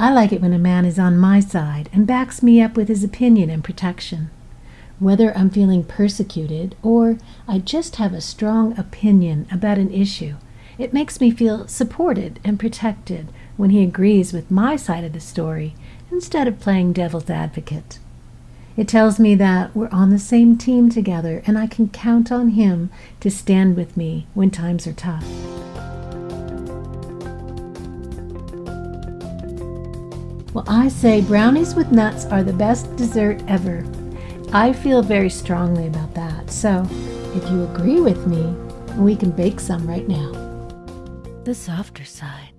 I like it when a man is on my side and backs me up with his opinion and protection. Whether I'm feeling persecuted or I just have a strong opinion about an issue, it makes me feel supported and protected when he agrees with my side of the story instead of playing devil's advocate. It tells me that we're on the same team together and I can count on him to stand with me when times are tough. Well, I say brownies with nuts are the best dessert ever. I feel very strongly about that. So, if you agree with me, we can bake some right now. The softer side.